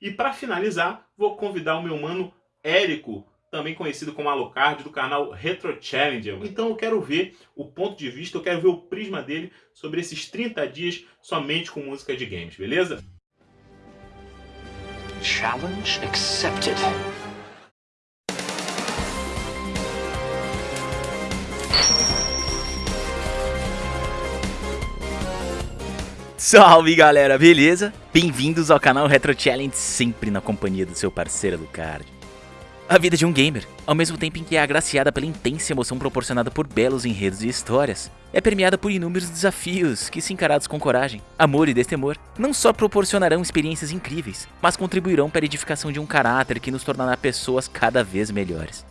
E para finalizar, vou convidar o meu mano Érico, também conhecido como Alucard, do canal Retro Challenger. Então eu quero ver o ponto de vista, eu quero ver o prisma dele sobre esses 30 dias somente com música de games, beleza? Challenge accepted. Salve galera, beleza? Bem-vindos ao canal Retro Challenge, sempre na companhia do seu parceiro Lucard. A vida de um gamer, ao mesmo tempo em que é agraciada pela intensa emoção proporcionada por belos enredos e histórias, é permeada por inúmeros desafios que, se encarados com coragem, amor e destemor, não só proporcionarão experiências incríveis, mas contribuirão para a edificação de um caráter que nos tornará pessoas cada vez melhores.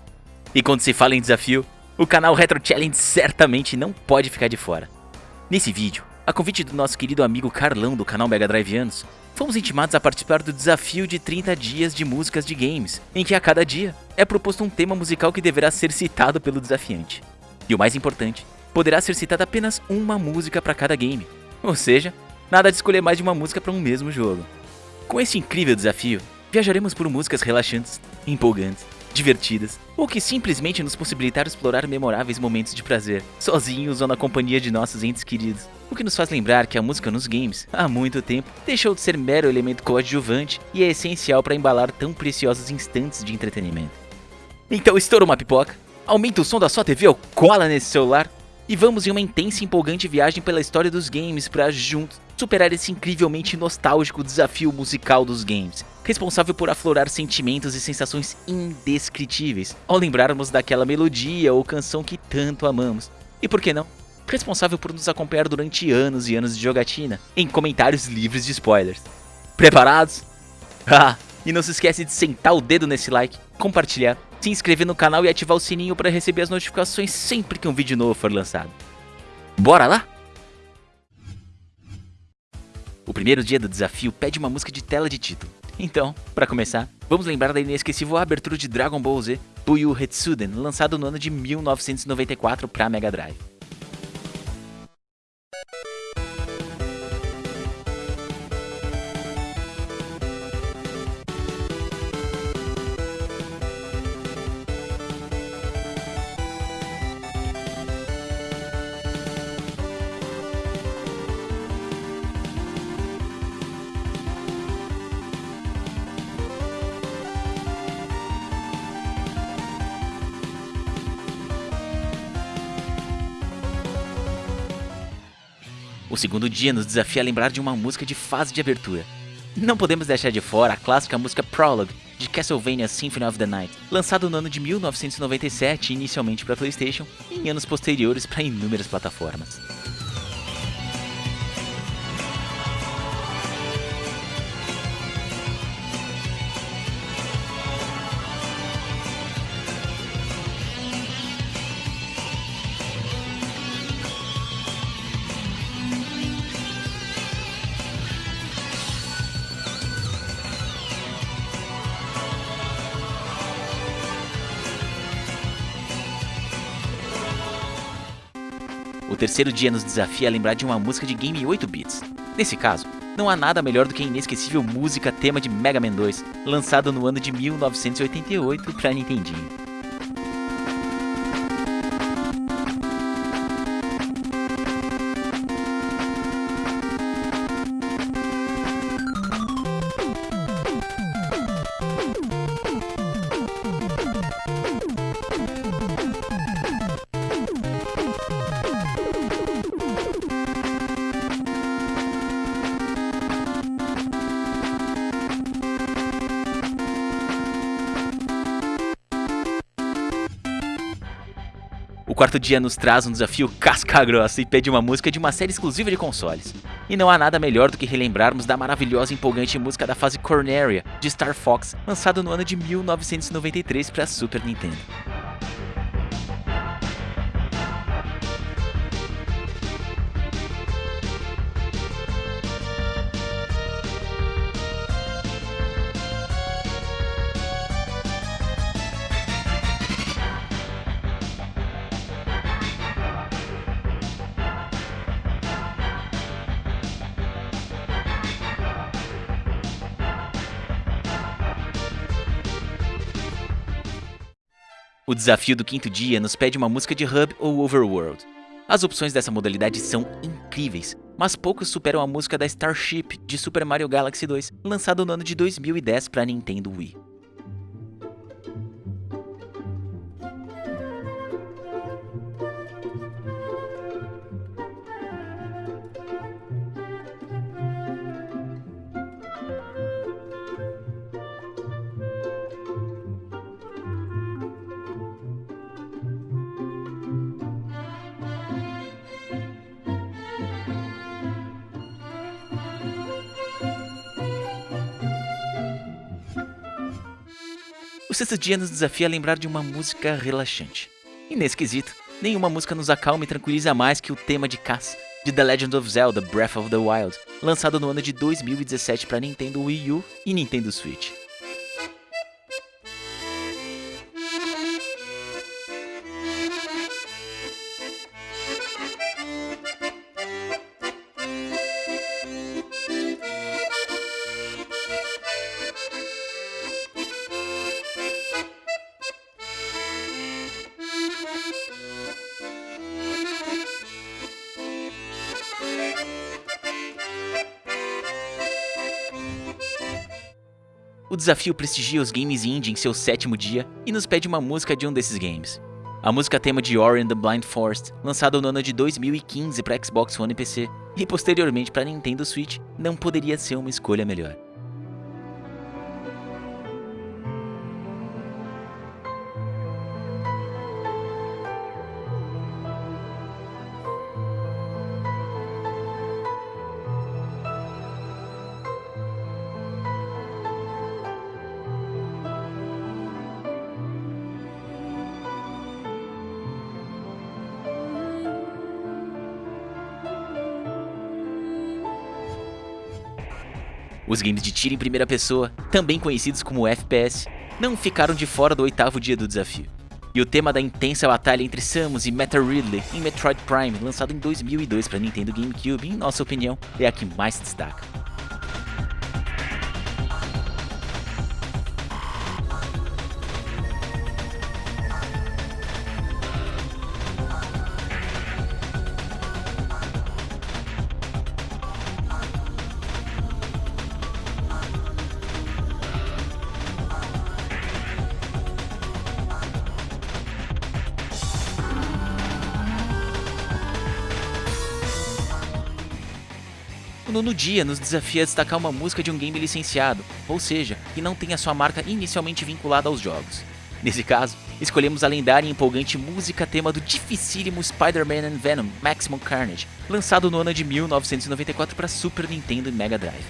E quando se fala em desafio, o canal Retro Challenge certamente não pode ficar de fora. Nesse vídeo, a convite do nosso querido amigo Carlão do canal Mega Drive Anos, fomos intimados a participar do desafio de 30 dias de músicas de games, em que a cada dia é proposto um tema musical que deverá ser citado pelo desafiante. E o mais importante, poderá ser citada apenas uma música para cada game, ou seja, nada de escolher mais de uma música para um mesmo jogo. Com esse incrível desafio, viajaremos por músicas relaxantes, empolgantes, divertidas, ou que simplesmente nos possibilitaram explorar memoráveis momentos de prazer, sozinhos ou na companhia de nossos entes queridos. O que nos faz lembrar que a música nos games, há muito tempo, deixou de ser mero elemento coadjuvante e é essencial para embalar tão preciosos instantes de entretenimento. Então estoura uma pipoca, aumenta o som da sua TV ou cola nesse celular e vamos em uma intensa e empolgante viagem pela história dos games para juntos superar esse incrivelmente nostálgico desafio musical dos games, responsável por aflorar sentimentos e sensações indescritíveis ao lembrarmos daquela melodia ou canção que tanto amamos. E por que não? responsável por nos acompanhar durante anos e anos de jogatina, em comentários livres de spoilers. Preparados? Ah, e não se esquece de sentar o dedo nesse like, compartilhar, se inscrever no canal e ativar o sininho para receber as notificações sempre que um vídeo novo for lançado. Bora lá? O primeiro dia do desafio pede uma música de tela de título. Então, para começar, vamos lembrar da inesquecível abertura de Dragon Ball Z Puyo Hetsuden, lançado no ano de 1994 para Mega Drive. Segundo dia nos desafia a lembrar de uma música de fase de abertura. Não podemos deixar de fora a clássica música Prologue, de Castlevania Symphony of the Night, lançado no ano de 1997 inicialmente para Playstation e em anos posteriores para inúmeras plataformas. Terceiro dia nos desafia a lembrar de uma música de game 8 bits. Nesse caso, não há nada melhor do que a inesquecível música tema de Mega Man 2, lançado no ano de 1988 para Nintendinho. Quarto dia nos traz um desafio casca grossa e pede uma música de uma série exclusiva de consoles. E não há nada melhor do que relembrarmos da maravilhosa e empolgante música da fase Corneria, de Star Fox, lançado no ano de 1993 para Super Nintendo. O desafio do quinto dia nos pede uma música de hub ou overworld. As opções dessa modalidade são incríveis, mas poucos superam a música da Starship de Super Mario Galaxy 2, lançado no ano de 2010 para Nintendo Wii. O sexto dia nos desafia a lembrar de uma música relaxante. E nesse quesito, nenhuma música nos acalma e tranquiliza mais que o tema de Cass, de The Legend of Zelda Breath of the Wild, lançado no ano de 2017 para Nintendo Wii U e Nintendo Switch. O desafio prestigia os games indie em seu sétimo dia e nos pede uma música de um desses games. A música tema de Ori and the Blind Forest, lançado no ano de 2015 para Xbox One e PC, e posteriormente para Nintendo Switch, não poderia ser uma escolha melhor. Os games de tiro em primeira pessoa, também conhecidos como FPS, não ficaram de fora do oitavo dia do desafio. E o tema da intensa batalha entre Samus e Meta Ridley em Metroid Prime, lançado em 2002 para Nintendo GameCube, em nossa opinião, é a que mais destaca. Dia nos desafia a destacar uma música de um game licenciado, ou seja, que não tenha sua marca inicialmente vinculada aos jogos. Nesse caso, escolhemos a lendária e empolgante música tema do dificílimo Spider-Man and Venom Maximum Carnage, lançado no ano de 1994 para Super Nintendo e Mega Drive.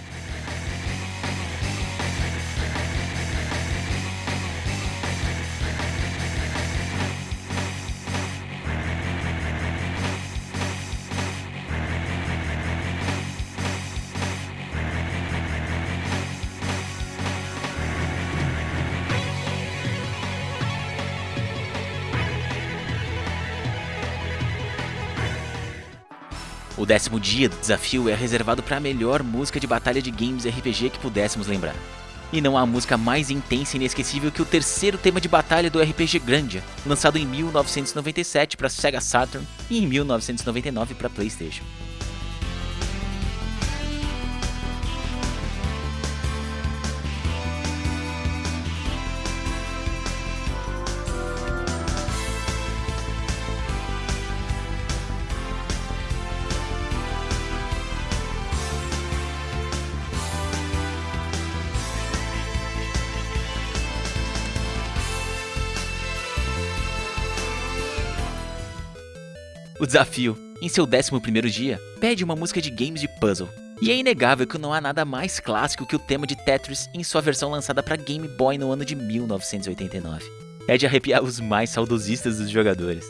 Décimo dia do desafio é reservado para a melhor música de batalha de games RPG que pudéssemos lembrar. E não há música mais intensa e inesquecível que o terceiro tema de batalha do RPG Grandia, lançado em 1997 para Sega Saturn e em 1999 para PlayStation. Desafio, em seu 11º dia, pede uma música de games de puzzle. E é inegável que não há nada mais clássico que o tema de Tetris em sua versão lançada para Game Boy no ano de 1989. É de arrepiar os mais saudosistas dos jogadores.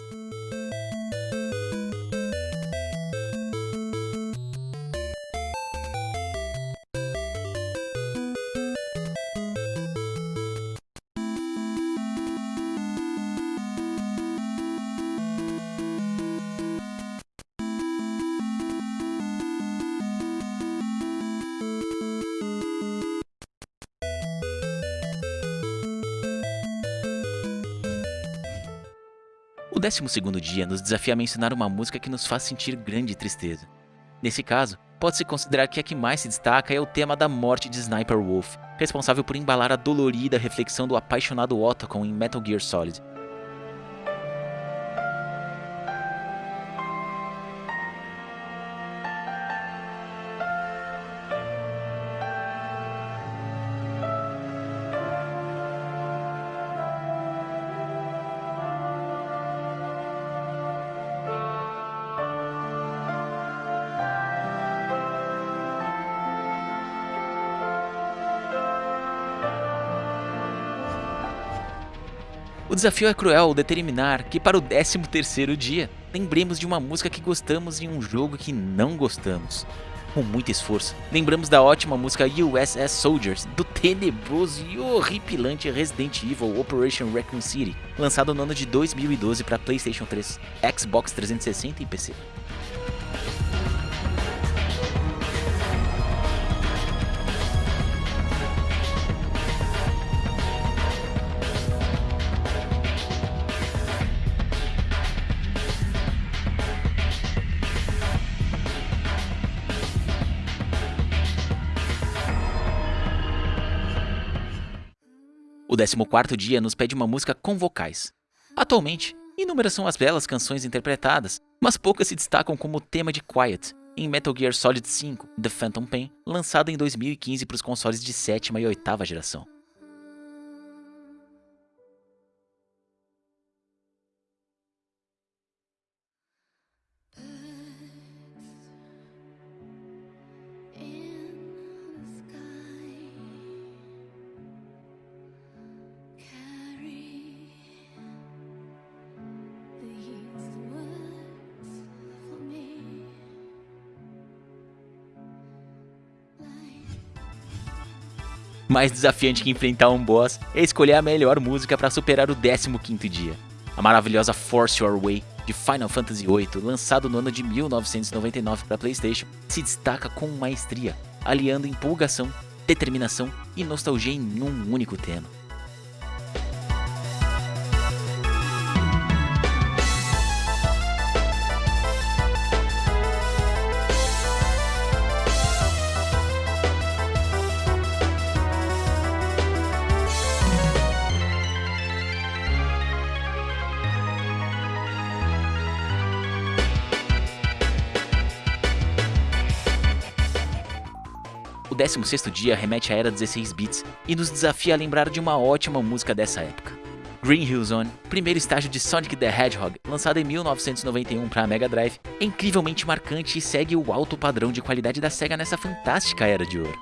O 12 dia nos desafia a mencionar uma música que nos faz sentir grande tristeza. Nesse caso, pode-se considerar que a que mais se destaca é o tema da morte de Sniper Wolf, responsável por embalar a dolorida reflexão do apaixonado Otacon em Metal Gear Solid. O desafio é cruel determinar que para o 13º dia, lembremos de uma música que gostamos e um jogo que não gostamos. Com muito esforço, lembramos da ótima música USS Soldiers, do tenebroso e horripilante Resident Evil Operation Raccoon City, lançado no ano de 2012 para PlayStation 3, Xbox 360 e PC. 14º dia nos pede uma música com vocais. Atualmente, inúmeras são as belas canções interpretadas, mas poucas se destacam como o tema de Quiet, em Metal Gear Solid 5 The Phantom Pain, lançado em 2015 para os consoles de sétima e oitava geração. Mais desafiante que enfrentar um boss é escolher a melhor música para superar o 15º dia. A maravilhosa Force Your Way de Final Fantasy VIII, lançado no ano de 1999 para PlayStation, se destaca com maestria, aliando empolgação, determinação e nostalgia em um único tema. 16º dia remete à era 16 bits e nos desafia a lembrar de uma ótima música dessa época. Green Hill Zone, primeiro estágio de Sonic the Hedgehog, lançado em 1991 para a Mega Drive, é incrivelmente marcante e segue o alto padrão de qualidade da SEGA nessa fantástica era de ouro.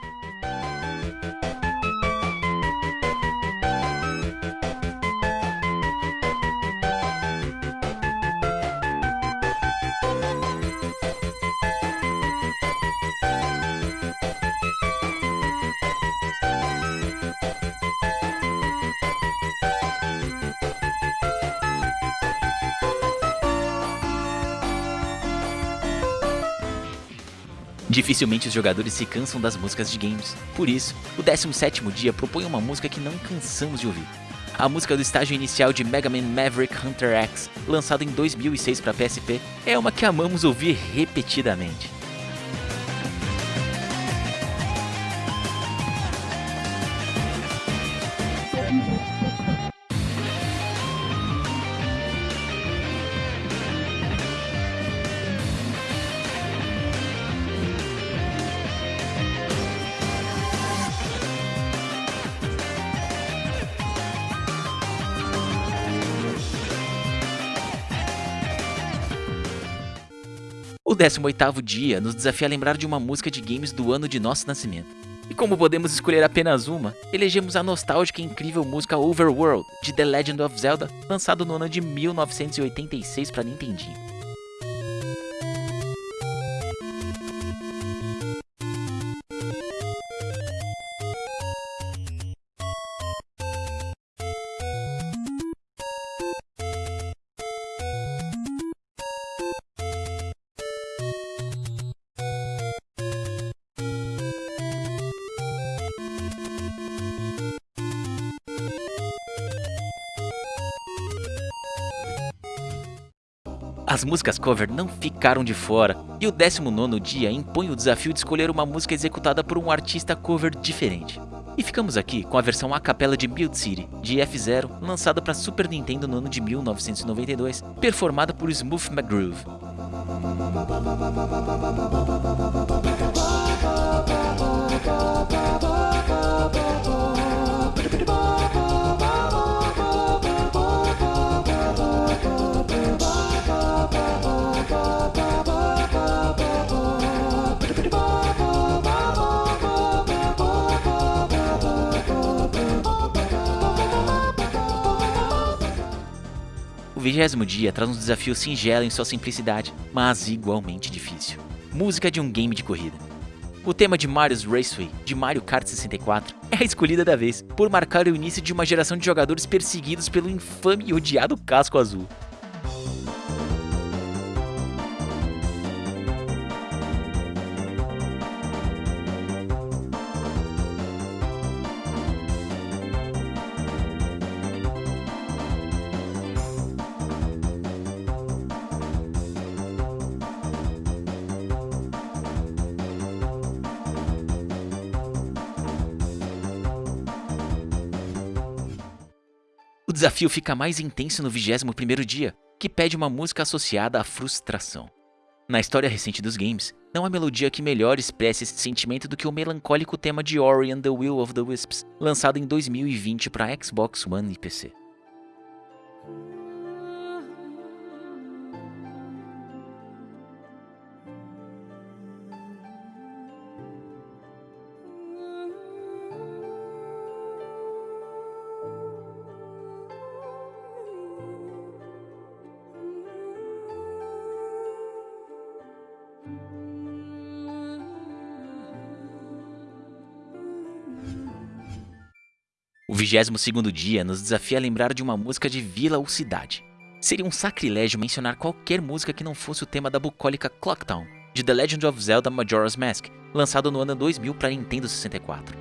Dificilmente os jogadores se cansam das músicas de games. Por isso, o 17º dia propõe uma música que não cansamos de ouvir. A música do estágio inicial de Mega Man Maverick Hunter X, lançado em 2006 para PSP, é uma que amamos ouvir repetidamente. 18º dia nos desafia a lembrar de uma música de games do ano de nosso nascimento. E como podemos escolher apenas uma, elegemos a nostálgica e incrível música Overworld, de The Legend of Zelda, lançado no ano de 1986 para Nintendinho. As músicas cover não ficaram de fora, e o 19 dia impõe o desafio de escolher uma música executada por um artista cover diferente. E ficamos aqui com a versão a capela de Build City, de F-Zero, lançada para Super Nintendo no ano de 1992, performada por Smooth McGroove. Vigésimo dia traz um desafio singelo em sua simplicidade, mas igualmente difícil. Música de um game de corrida. O tema de Mario's Raceway, de Mario Kart 64, é a escolhida da vez, por marcar o início de uma geração de jogadores perseguidos pelo infame e odiado casco azul. Desafio fica mais intenso no 21º dia, que pede uma música associada à frustração. Na história recente dos games, não há melodia que melhor expresse esse sentimento do que o melancólico tema de Ori and the Will of the Wisps, lançado em 2020 para Xbox One e PC. 22º dia nos desafia a lembrar de uma música de vila ou cidade. Seria um sacrilégio mencionar qualquer música que não fosse o tema da bucólica Clocktown, de The Legend of Zelda Majora's Mask, lançado no ano 2000 para Nintendo 64.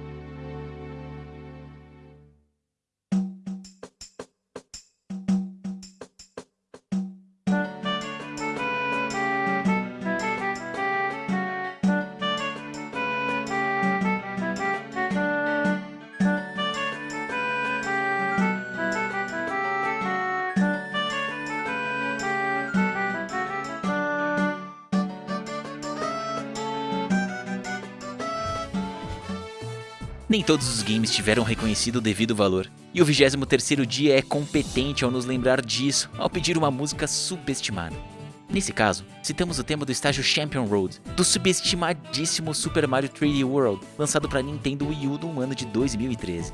Nem todos os games tiveram reconhecido o devido valor, e o 23º dia é competente ao nos lembrar disso, ao pedir uma música subestimada. Nesse caso, citamos o tema do estágio Champion Road, do subestimadíssimo Super Mario 3D World, lançado para Nintendo Wii U no ano de 2013.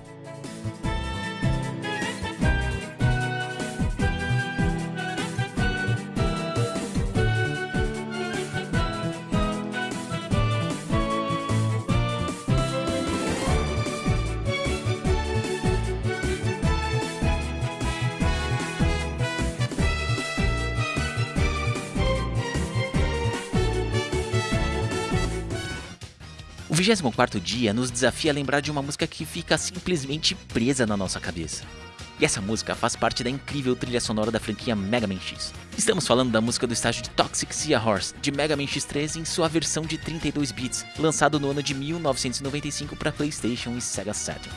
24º dia nos desafia a lembrar de uma música que fica simplesmente presa na nossa cabeça. E essa música faz parte da incrível trilha sonora da franquia Mega Man X. Estamos falando da música do estágio de Toxic Sea Horse, de Mega Man X3 em sua versão de 32 bits, lançado no ano de 1995 para PlayStation e Sega Saturn.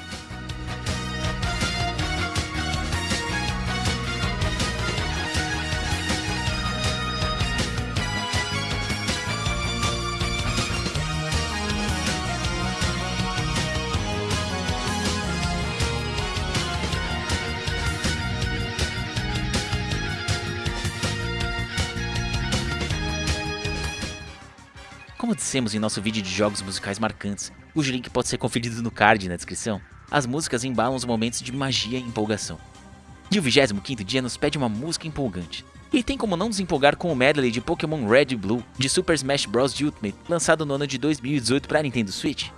Como dissemos em nosso vídeo de jogos musicais marcantes, cujo link pode ser conferido no card na descrição, as músicas embalam os momentos de magia e empolgação. E o 25º dia nos pede uma música empolgante. E tem como não nos empolgar com o medley de Pokémon Red e Blue de Super Smash Bros. Ultimate, lançado no ano de 2018 para Nintendo Switch?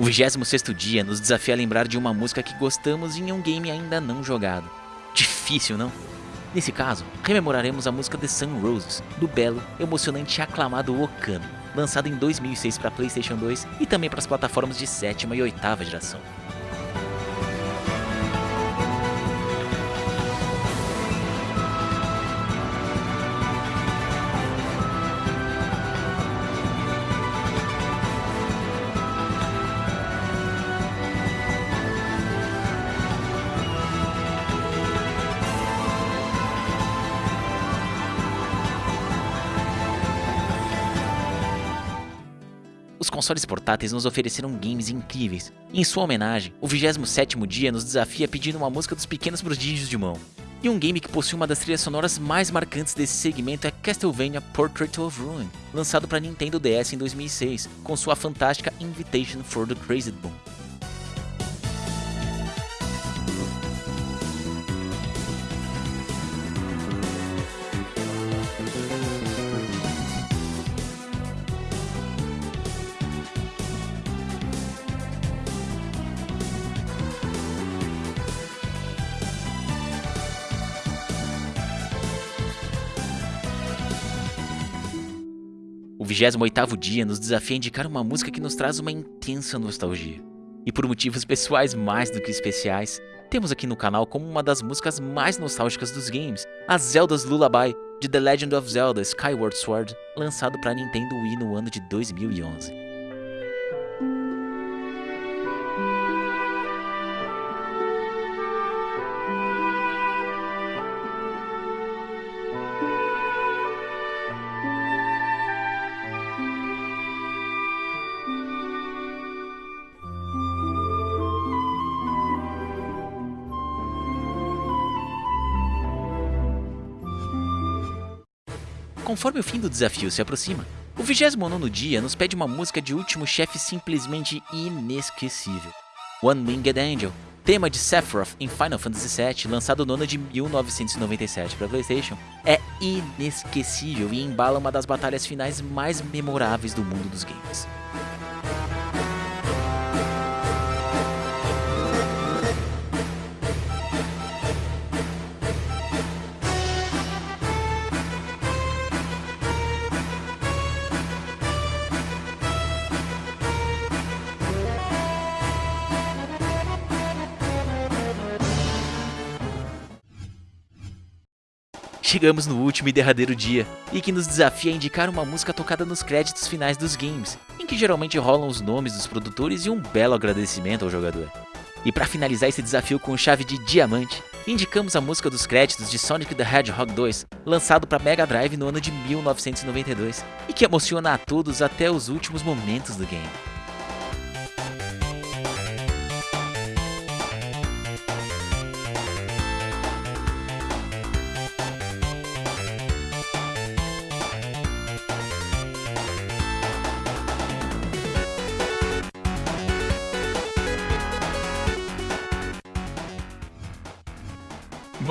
O 26º dia nos desafia a lembrar de uma música que gostamos em um game ainda não jogado. Difícil, não? Nesse caso, rememoraremos a música The Sun Roses, do belo, emocionante e aclamado Okami, lançado em 2006 para PlayStation 2 e também para as plataformas de sétima e oitava geração. Consoles portáteis nos ofereceram games incríveis. Em sua homenagem, o 27º dia nos desafia pedindo uma música dos pequenos prodígios de mão. E um game que possui uma das trilhas sonoras mais marcantes desse segmento é Castlevania Portrait of Ruin, lançado para Nintendo DS em 2006, com sua fantástica Invitation for the Crazed Boom. 28º dia nos desafia a indicar uma música que nos traz uma intensa nostalgia. E por motivos pessoais mais do que especiais, temos aqui no canal como uma das músicas mais nostálgicas dos games, a Zelda's Lullaby de The Legend of Zelda Skyward Sword, lançado para Nintendo Wii no ano de 2011. Conforme o fim do desafio se aproxima, o 29º dia nos pede uma música de último chefe simplesmente inesquecível. One Winged Angel, tema de Sephiroth em Final Fantasy VII, lançado no ano de 1997 para Playstation, é inesquecível e embala uma das batalhas finais mais memoráveis do mundo dos games. Chegamos no último e derradeiro dia, e que nos desafia a indicar uma música tocada nos créditos finais dos games, em que geralmente rolam os nomes dos produtores e um belo agradecimento ao jogador. E para finalizar esse desafio com chave de diamante, indicamos a música dos créditos de Sonic the Hedgehog 2, lançado para Mega Drive no ano de 1992, e que emociona a todos até os últimos momentos do game.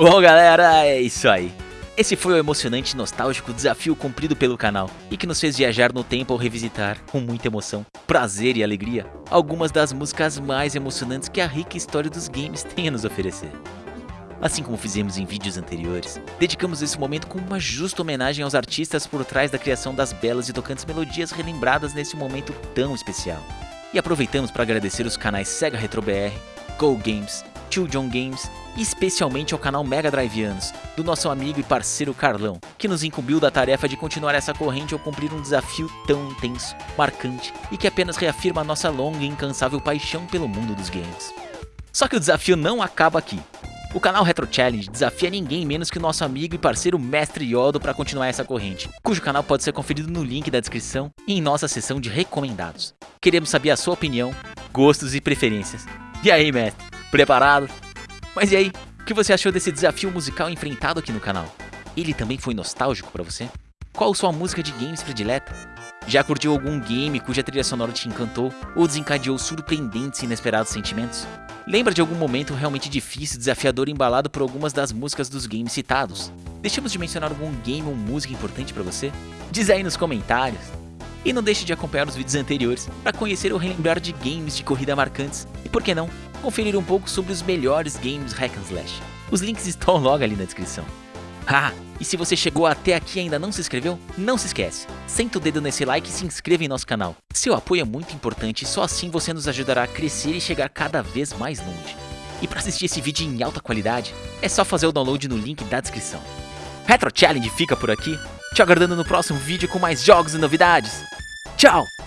Bom galera, é isso aí. Esse foi o emocionante e nostálgico desafio cumprido pelo canal e que nos fez viajar no tempo ao revisitar, com muita emoção, prazer e alegria, algumas das músicas mais emocionantes que a rica história dos games tem a nos oferecer. Assim como fizemos em vídeos anteriores, dedicamos esse momento com uma justa homenagem aos artistas por trás da criação das belas e tocantes melodias relembradas nesse momento tão especial. E aproveitamos para agradecer os canais Sega Retro BR, Go Games, Tio John Games e especialmente ao canal Mega Driveanos, do nosso amigo e parceiro Carlão, que nos incumbiu da tarefa de continuar essa corrente ao cumprir um desafio tão intenso, marcante e que apenas reafirma a nossa longa e incansável paixão pelo mundo dos games. Só que o desafio não acaba aqui. O canal Retro Challenge desafia ninguém menos que o nosso amigo e parceiro Mestre Yodo para continuar essa corrente, cujo canal pode ser conferido no link da descrição e em nossa seção de recomendados. Queremos saber a sua opinião, gostos e preferências. E aí, mestre? Preparado? Mas e aí, o que você achou desse desafio musical enfrentado aqui no canal? Ele também foi nostálgico para você? Qual sua música de games predileta? Já curtiu algum game cuja trilha sonora te encantou ou desencadeou surpreendentes e inesperados sentimentos? Lembra de algum momento realmente difícil, desafiador e embalado por algumas das músicas dos games citados? Deixamos de mencionar algum game ou música importante para você? Diz aí nos comentários. E não deixe de acompanhar os vídeos anteriores para conhecer ou relembrar de games de corrida marcantes e, por que não, conferir um pouco sobre os melhores games hack and slash. Os links estão logo ali na descrição. Ah, e se você chegou até aqui e ainda não se inscreveu, não se esquece, senta o dedo nesse like e se inscreva em nosso canal. Seu apoio é muito importante e só assim você nos ajudará a crescer e chegar cada vez mais longe. E para assistir esse vídeo em alta qualidade, é só fazer o download no link da descrição. Retro Challenge fica por aqui, te aguardando no próximo vídeo com mais jogos e novidades. Tchau!